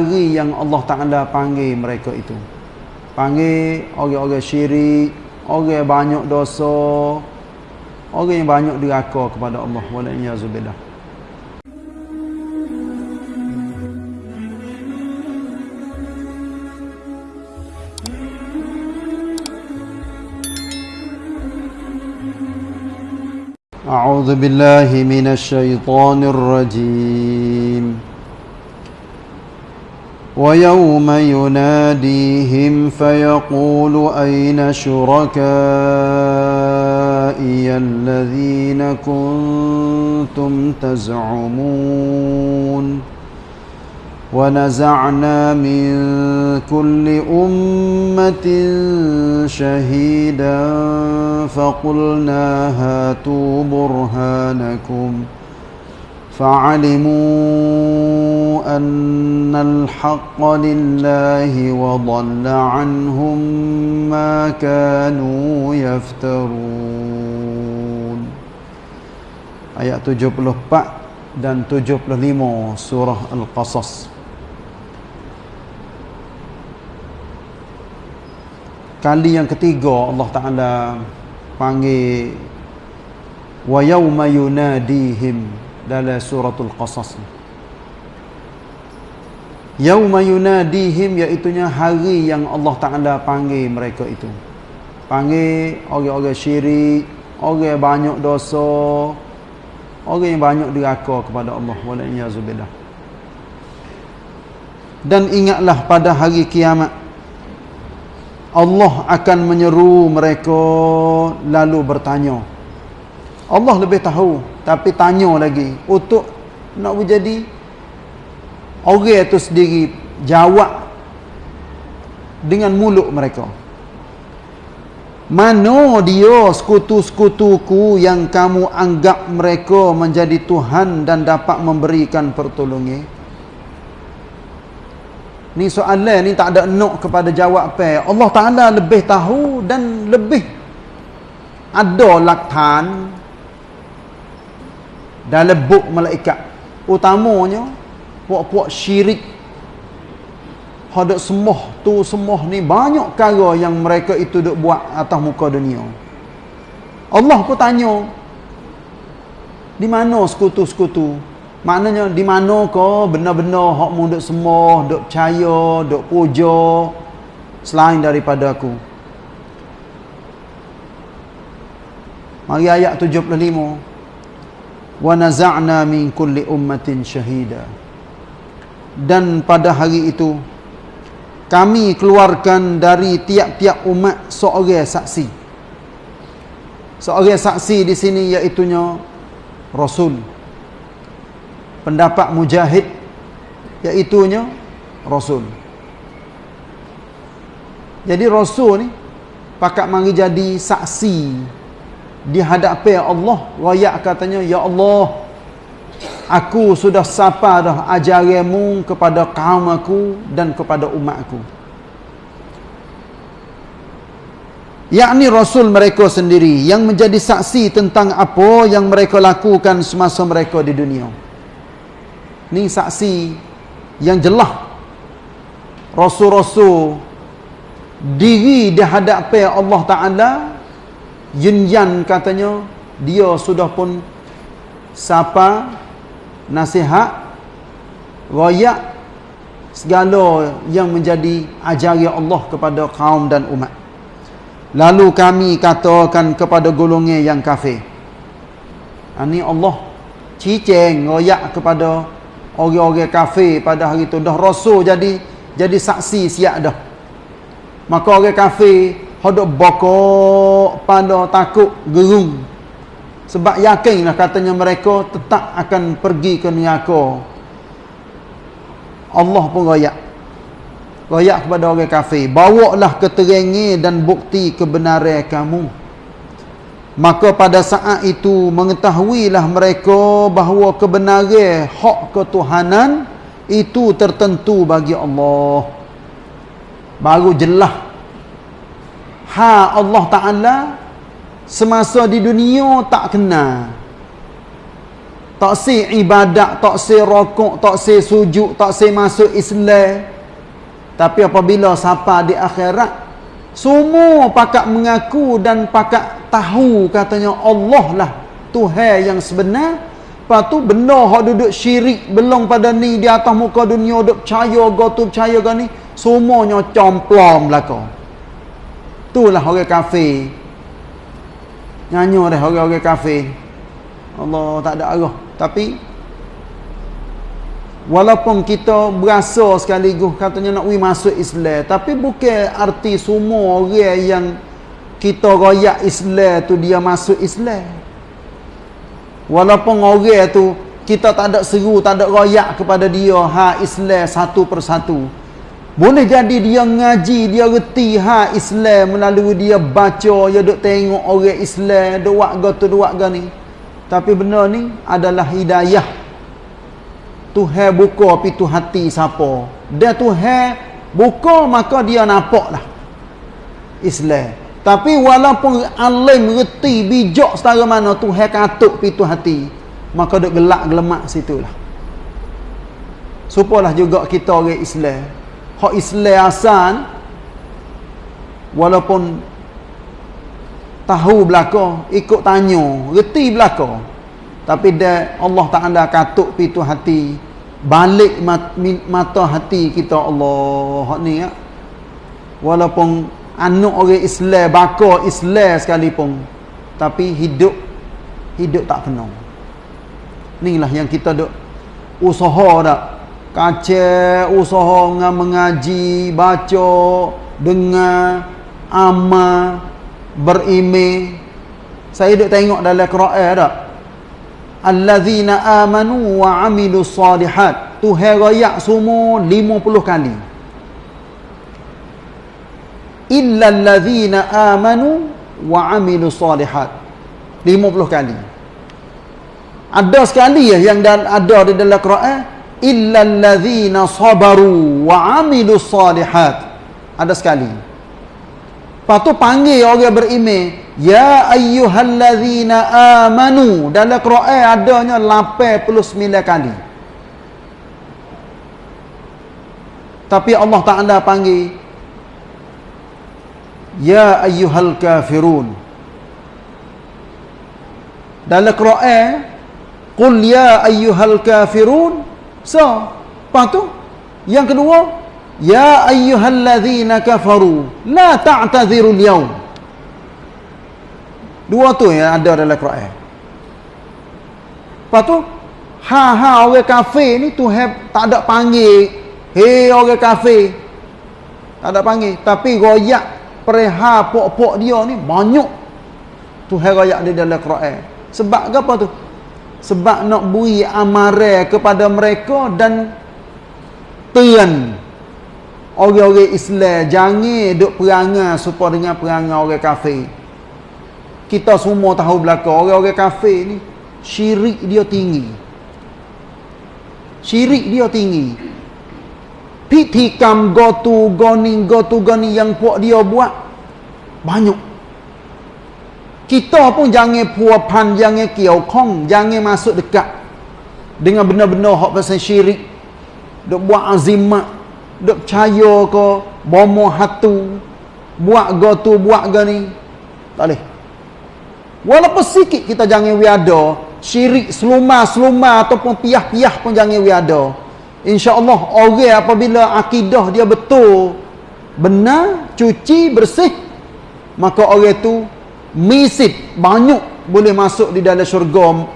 hari yang Allah Ta'ala panggil mereka itu. Panggil orang-orang syirik, orang yang banyak dosa, orang yang banyak diraka kepada Allah. Walaiyazubillah. أعوذ بالله من الشيطان الرجيم ويوم يناديهم فيقول أين شركائي الذين كنتم تزعمون ونزعنا من كل أمة شهيدا فقلنا هاتوا برهانكم فعلموا أن الحق لله وضل عنهم ما كانوا يفترون آيات 74 dan 75 surah Al-Qasas kali yang ketiga Allah Taala panggil wa yauma yunadihim dalam suratul qasas yauma yunadihim iaitu hari yang Allah Taala panggil mereka itu panggil orang-orang syirik orang banyak dosa orang yang banyak diraka kepada Allah dan ingatlah pada hari kiamat Allah akan menyeru mereka lalu bertanya. Allah lebih tahu tapi tanya lagi untuk nak menjadi orang itu sendiri jawab dengan mulut mereka. Mana dia sekutu-sekutuku yang kamu anggap mereka menjadi Tuhan dan dapat memberikan pertolongan? Ni soalan ni tak ada nok kepada jawab apa. Allah Taala lebih tahu dan lebih ada laktan dalam buk malaikat. Utamanya puak-puak syirik Hadak semuh tu semuh ni banyak cara yang mereka itu duk buat atas muka dunia. Allah pun tanya di mana sekutu-sekutu Maknanya di mana kau benar-benar hak mu duk semua, duk percaya, duk puja selain daripada aku. Mari ayat 75. Wa naza'na min kulli ummatin syahida. Dan pada hari itu kami keluarkan dari tiap-tiap umat seorang saksi. Seorang saksi di sini iaitu Rasul pendapat mujahid iaitunya rasul jadi rasul ni pakat mari jadi saksi di hadapan Allah royak katanya ya Allah aku sudah sapa dah ajaranmu kepada kaum aku dan kepada umatku yakni rasul mereka sendiri yang menjadi saksi tentang apa yang mereka lakukan semasa mereka di dunia. Ni saksi yang jelas rasul-rasul diri di hadapan Allah Taala yunyan katanya dia sudah pun sapa nasihat royak segala yang menjadi ajaran Allah kepada kaum dan umat. Lalu kami katakan kepada golongan yang kafir ini Allah ciceng royak kepada orang-orang kafir pada hari itu dah rasul jadi jadi saksi siap dah. Maka orang kafir hendak bokok pada takut gerung. Sebab yakinlah katanya mereka tetap akan pergi ke neraka. Allah pun royak. Royak kepada orang kafir. Bawalah keterangan dan bukti kebenaran kamu. Maka pada saat itu mengetahuilah mereka bahawa kebenaran hak ketuhanan itu tertentu bagi Allah. Baru jelas ha Allah Taala semasa di dunia tak kenal. tak si ibadat, tak si rokok, tak si sujud, tak si masuk Islam. Tapi apabila siapa di akhirat, semua pakat mengaku dan pakat tahu katanya Allah lah Tuhan yang sebenar. Lepas tu benda hak duduk syirik belum pada ni di atas muka dunia duduk percaya go tu percaya go ni semuanya complom belaka. Itulah orang kafir. Nyanyi dah orang-orang kafir. Allah tak ada arah. Tapi walaupun kita berasa sekaligus katanya nak wi masuk Islam, tapi bukan arti semua orang yang kita royak Islam tu dia masuk Islam. Walaupun orang tu kita tak ada seru, tak ada royak kepada dia ha Islam satu persatu. Boleh jadi dia ngaji, dia reti ha Islam melalui dia baca, dia duk tengok orang Islam, duk buat gotu duk buat ni. Tapi benda ni adalah hidayah. Tuhan buka pintu hati siapa. Dia Tuhan buka maka dia nampak lah. Islam. Tapi walaupun alim reti bijak setara mana Tuhan katuk pintu hati. Maka duk gelak gelemak situ lah. Supalah juga kita orang Islam. Hak Islam asal walaupun tahu belaka ikut tanya reti belaka tapi dia Allah Taala katuk pintu hati balik mat, mata hati kita Allah ni ya. Walaupun anak orang Islam baka Islam sekalipun tapi hidup hidup tak kena inilah yang kita duk usaha dak kaca usaha mengaji baca dengar amal berime saya duk tengok dalam Quran tak allazina amanu wa amilus salihat. Tu herayak semua 50 kali. Illa allazina amanu wa amilus salihat. 50 kali. Ada sekali ya yang ada di dalam Quran illa allazina sabaru wa amilus salihat ada sekali Lepas tu panggil orang beriman. Ya ayyuhallazina amanu. Dalam Quran adanya 89 kali. Tapi Allah Ta'ala panggil. Ya ayyuhal kafirun. Dalam Quran. Qul ya ayyuhal kafirun. So. Lepas tu. Yang kedua. Ya ayyuhalladzina kafaru la ta'tadhirul yaum. Dua tu yang ada dalam Quran. Lepas tu ha ha orang kafir ni tu tak ada panggil hei orang kafir. Tak ada panggil tapi royak pereha pok-pok dia ni banyak. Tu hai royak di dalam Quran. Sebab apa tu? Sebab nak bui amaran kepada mereka dan tian orang-orang Islam jangan duk perangai supaya dengan perangai orang kafir. Kita semua tahu belaka orang-orang kafir ni syirik dia tinggi. Syirik dia tinggi. Pitikam gotu goni gotu goni yang puak dia buat banyak. Kita pun jangan puapan, jangan kiaukong, jangan masuk dekat dengan benda-benda hak pasal syirik. Duk buat azimat duk percaya ke bomo hatu buat go tu buat go ni. Tak boleh. Walaupun sikit kita jangan wiada syirik seluma-seluma ataupun piah-piah pun jangan wiada. insya-Allah orang apabila akidah dia betul benar cuci bersih maka orang tu misit banyak boleh masuk di dalam syurga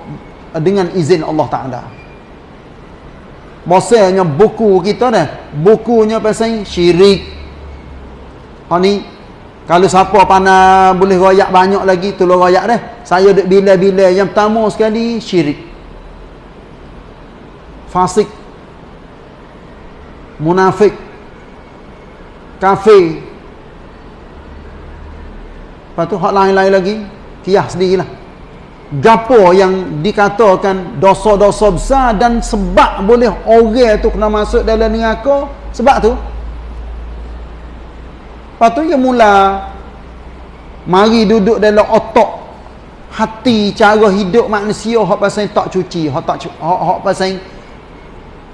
dengan izin Allah Taala Maksudnya buku kita dah. Bukunya pasal syirik. Ha ni. Kalau siapa pandai boleh royak banyak lagi. Tolong royak dah. Saya duduk bila-bila. Yang pertama sekali syirik. Fasik. Munafik. Kafir. Lepas tu hak lain-lain lagi. Kiah sendirilah. Gapo yang dikatakan dosa-dosa besar dan sebab boleh orang tu kena masuk dalam neraka? Sebab tu. Lepas tu dia mula mari duduk dalam otak hati cara hidup manusia hak pasal tak cuci hak tak hak, hak pasal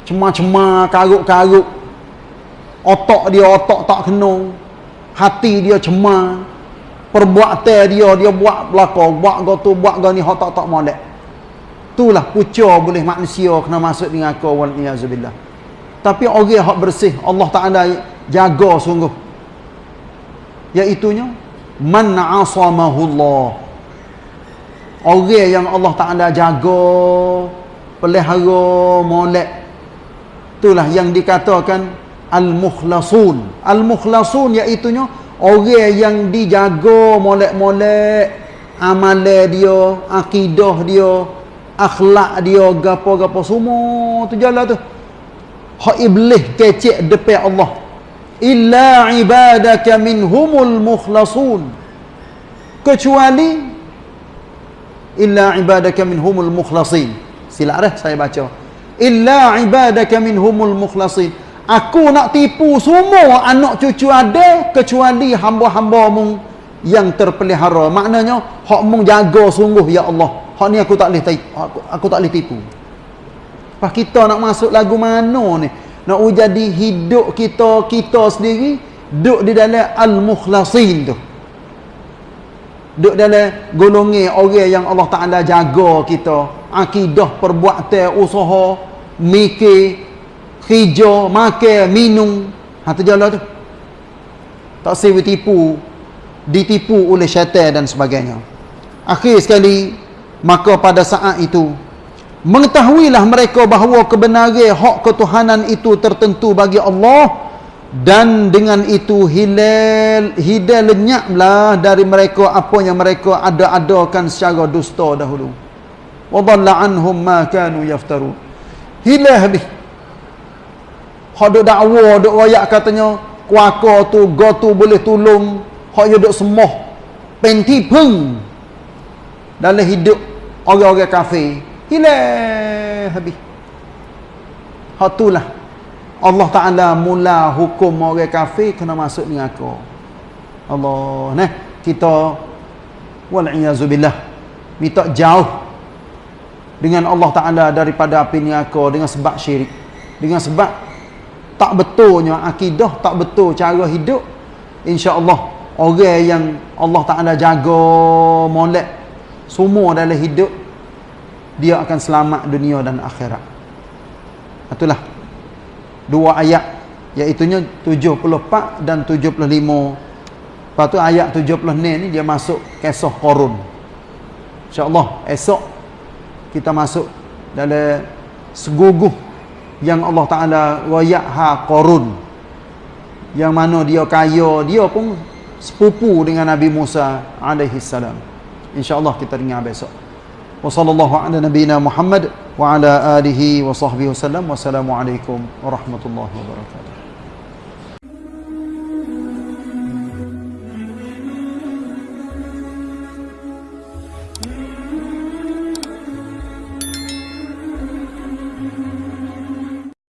cemar-cemar karuk-karuk. Otak dia otak tak kena hati dia cemar perbuatan dia dia buat belaka buat gotu buat gani hak tak tak molek. Itulah pucuk boleh manusia kena masuk di neraka wal iazubillah tapi orang hak bersih Allah Taala jaga sungguh. Iaitu nya man asamahullah orang yang Allah Taala jaga pelihara molek. Itulah yang dikatakan al-mukhlasun. Al-mukhlasun iaitu nya orang yang dijaga molek-molek amalan dia akidah dia akhlak dia gapo-gapo semua tu jalan tu. Hak iblis kecek depan Allah. Illa ibadaka minhumul mukhlasun. Kecuali illa ibadaka minhumul mukhlasin. Silap dah saya baca. Illa ibadaka minhumul mukhlasin Aku nak tipu semua anak cucu ada kecuali hamba-hamba mung yang terpelihara. Maknanya hak mung jaga sungguh ya Allah. Hak ni aku tak boleh aku, aku tak boleh tipu. Pas kita nak masuk lagu mana ni? Nak jadi hidup kita kita sendiri duduk di dalam al-mukhlasin tu. Duduk dalam golongan orang yang Allah Taala jaga kita, akidah, perbuatan, usaha, mikir hijau, makan, minum. Ha terjalan tu. Tak sewi tipu, ditipu oleh syaitan dan sebagainya. Akhir sekali, maka pada saat itu, mengetahuilah mereka bahawa kebenaran hak ketuhanan itu tertentu bagi Allah dan dengan itu hilal hidal lenyaplah dari mereka apa yang mereka ada-adakan secara dusta dahulu. Wa dhalla anhum ma kanu yaftarun. Hilang habis hak duk dakwa duk royak katanya kuaka tu go tu boleh tolong hak yo duk semoh. Penti peng. Dalam hidup orang-orang kafir. Hilang habis. Hak itulah Allah Taala mula hukum orang kafir kena masuk ni aku Allah nah kita wal iazubillah minta jauh dengan Allah Taala daripada api neraka dengan sebab syirik dengan sebab tak betulnya akidah tak betul cara hidup insya-Allah orang yang Allah Taala jaga molek semua dalam hidup dia akan selamat dunia dan akhirat. Itulah dua ayat iaitu nya 74 dan 75 lepas tu ayat 76 ni dia masuk kisah Qarun. insya-Allah esok kita masuk dalam seguguh yang Allah Ta'ala wayak ha korun yang mana dia kaya dia pun sepupu dengan Nabi Musa alaihi salam. Insyaallah kita dengar besok. Wa sallallahu ala nabiyyina Muhammad wa ala alihi wa sahbihi wasallam wassalamu alaikum warahmatullahi wabarakatuh